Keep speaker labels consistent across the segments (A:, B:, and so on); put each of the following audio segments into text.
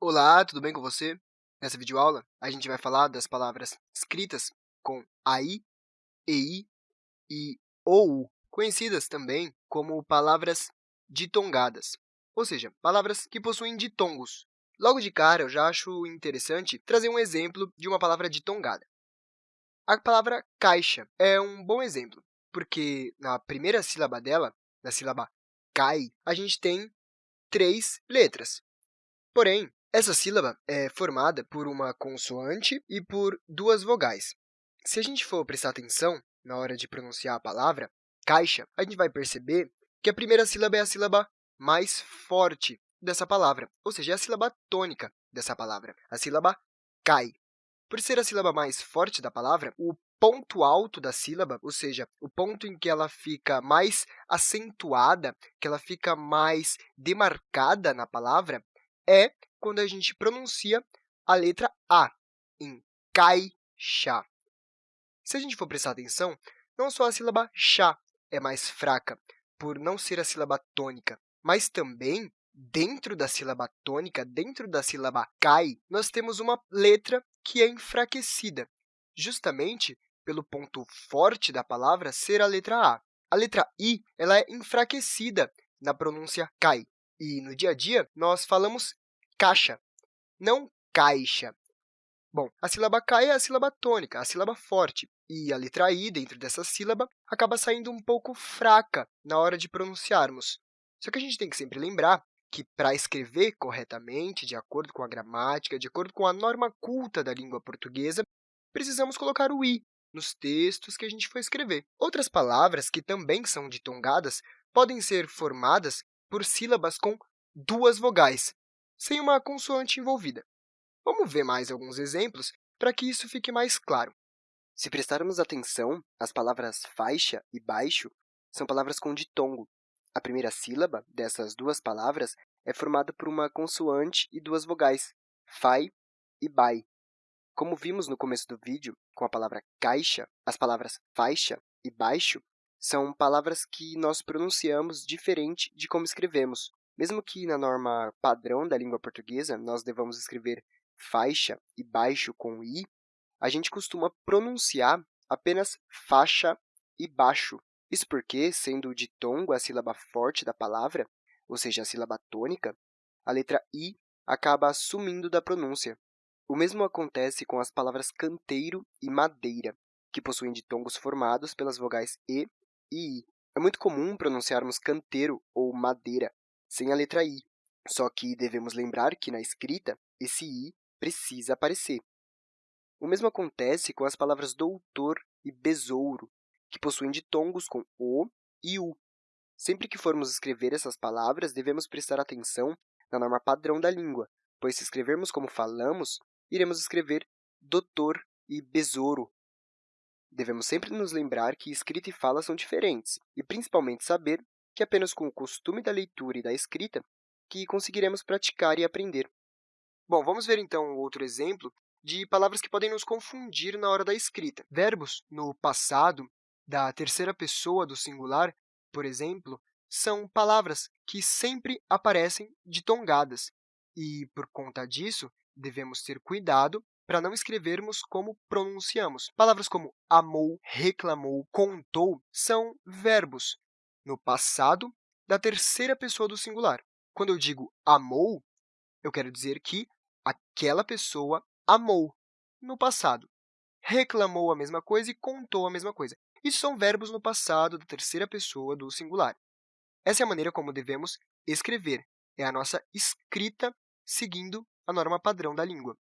A: Olá, tudo bem com você? Nessa videoaula, a gente vai falar das palavras escritas com AI, EI e OU, conhecidas também como palavras ditongadas, ou seja, palavras que possuem ditongos. Logo de cara, eu já acho interessante trazer um exemplo de uma palavra ditongada. A palavra caixa é um bom exemplo, porque na primeira sílaba dela, na sílaba cai, a gente tem três letras. Porém, essa sílaba é formada por uma consoante e por duas vogais. Se a gente for prestar atenção na hora de pronunciar a palavra caixa, a gente vai perceber que a primeira sílaba é a sílaba mais forte dessa palavra, ou seja, é a sílaba tônica dessa palavra, a sílaba cai. Por ser a sílaba mais forte da palavra, o ponto alto da sílaba, ou seja, o ponto em que ela fica mais acentuada, que ela fica mais demarcada na palavra, é quando a gente pronuncia a letra A, em caixa. Se a gente for prestar atenção, não só a sílaba chá é mais fraca, por não ser a sílaba tônica, mas também, dentro da sílaba tônica, dentro da sílaba cai, nós temos uma letra que é enfraquecida, justamente pelo ponto forte da palavra ser a letra A. A letra I ela é enfraquecida na pronúncia cai, e no dia a dia nós falamos caixa, não caixa. Bom, a sílaba cai é a sílaba tônica, a sílaba forte, e a letra i dentro dessa sílaba acaba saindo um pouco fraca na hora de pronunciarmos. Só que a gente tem que sempre lembrar que, para escrever corretamente, de acordo com a gramática, de acordo com a norma culta da língua portuguesa, precisamos colocar o i nos textos que a gente for escrever. Outras palavras que também são ditongadas podem ser formadas por sílabas com duas vogais, sem uma consoante envolvida. Vamos ver mais alguns exemplos para que isso fique mais claro. Se prestarmos atenção, as palavras faixa e baixo são palavras com ditongo. A primeira sílaba dessas duas palavras é formada por uma consoante e duas vogais, fai e bai. Como vimos no começo do vídeo, com a palavra caixa, as palavras faixa e baixo são palavras que nós pronunciamos diferente de como escrevemos. Mesmo que na norma padrão da língua portuguesa nós devamos escrever faixa e baixo com i, a gente costuma pronunciar apenas faixa e baixo. Isso porque, sendo o ditongo a sílaba forte da palavra, ou seja, a sílaba tônica, a letra i acaba sumindo da pronúncia. O mesmo acontece com as palavras canteiro e madeira, que possuem ditongos formados pelas vogais e i. É muito comum pronunciarmos canteiro ou madeira sem a letra I. Só que devemos lembrar que, na escrita, esse I precisa aparecer. O mesmo acontece com as palavras doutor e besouro, que possuem ditongos com O e U. Sempre que formos escrever essas palavras, devemos prestar atenção na norma padrão da língua, pois se escrevermos como falamos, iremos escrever doutor e besouro. Devemos sempre nos lembrar que escrita e fala são diferentes, e principalmente saber que é apenas com o costume da leitura e da escrita que conseguiremos praticar e aprender. Bom, vamos ver então outro exemplo de palavras que podem nos confundir na hora da escrita. Verbos no passado da terceira pessoa do singular, por exemplo, são palavras que sempre aparecem ditongadas, e, por conta disso, devemos ter cuidado para não escrevermos como pronunciamos. Palavras como amou, reclamou, contou são verbos no passado da terceira pessoa do singular. Quando eu digo amou, eu quero dizer que aquela pessoa amou no passado. Reclamou a mesma coisa e contou a mesma coisa. Isso são verbos no passado da terceira pessoa do singular. Essa é a maneira como devemos escrever. É a nossa escrita seguindo a norma padrão da língua.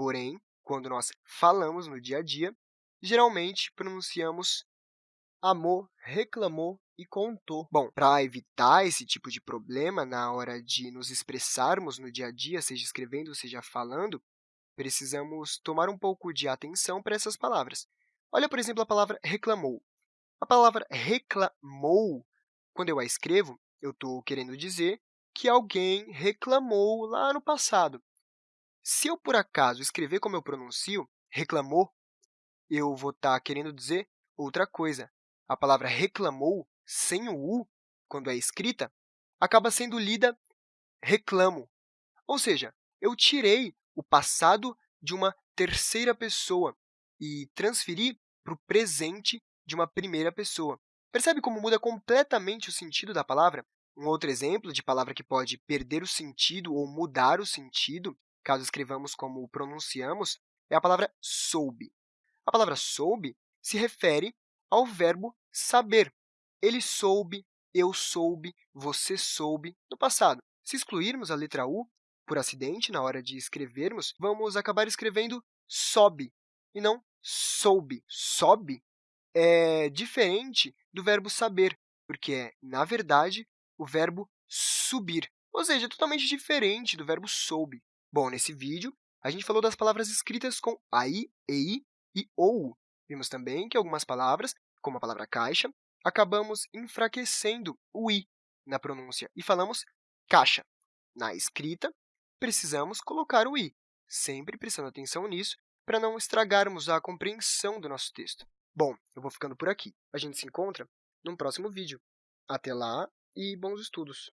A: Porém, quando nós falamos no dia a dia, geralmente pronunciamos amou, reclamou e contou. Bom, para evitar esse tipo de problema na hora de nos expressarmos no dia a dia, seja escrevendo, seja falando, precisamos tomar um pouco de atenção para essas palavras. Olha, por exemplo, a palavra reclamou. A palavra reclamou, quando eu a escrevo, eu estou querendo dizer que alguém reclamou lá no passado. Se eu, por acaso, escrever como eu pronuncio, reclamou, eu vou estar tá querendo dizer outra coisa a palavra reclamou sem o U, quando é escrita, acaba sendo lida reclamo. Ou seja, eu tirei o passado de uma terceira pessoa e transferi para o presente de uma primeira pessoa. Percebe como muda completamente o sentido da palavra? Um outro exemplo de palavra que pode perder o sentido ou mudar o sentido, caso escrevamos como pronunciamos, é a palavra soube. A palavra soube se refere ao verbo saber. Ele soube, eu soube, você soube, no passado. Se excluirmos a letra U, por acidente, na hora de escrevermos, vamos acabar escrevendo sobe e não soube. Sobe é diferente do verbo saber, porque é, na verdade, o verbo subir, ou seja, é totalmente diferente do verbo soube. Bom, nesse vídeo, a gente falou das palavras escritas com AI, EI e OU. Vimos também que algumas palavras, como a palavra caixa, acabamos enfraquecendo o i na pronúncia e falamos caixa. Na escrita, precisamos colocar o i, sempre prestando atenção nisso para não estragarmos a compreensão do nosso texto. Bom, eu vou ficando por aqui. A gente se encontra num próximo vídeo. Até lá e bons estudos!